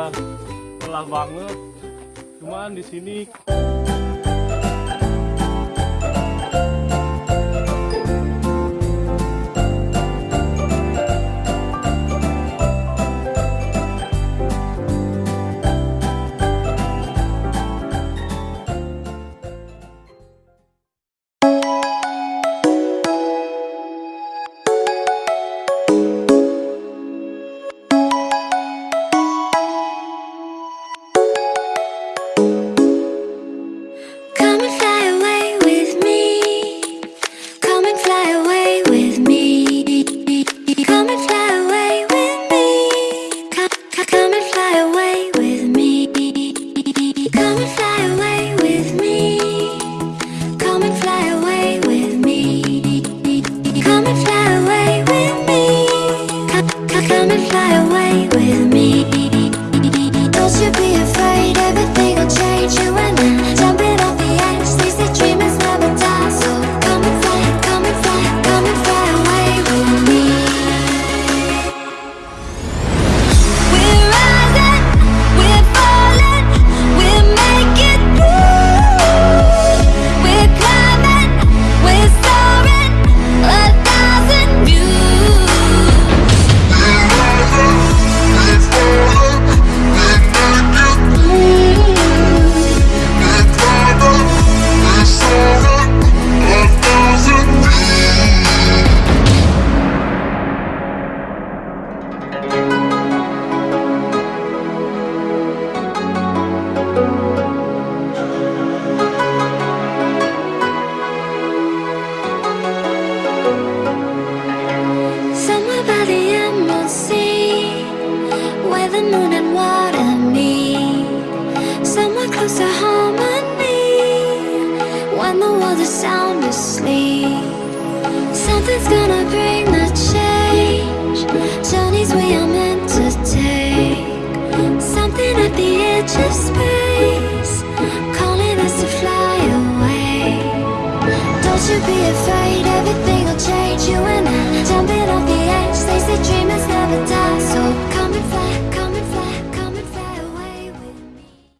ya lelah banget. Cuman di sini fly away with me. The moon and water meet. Somewhere close to harmony, when the world is sound asleep. Something's gonna bring the change. Journeys we are meant to take. Something at the edge of space, calling us to fly away. Don't you be afraid, everything will change. You and I jumping off the edge. They say die.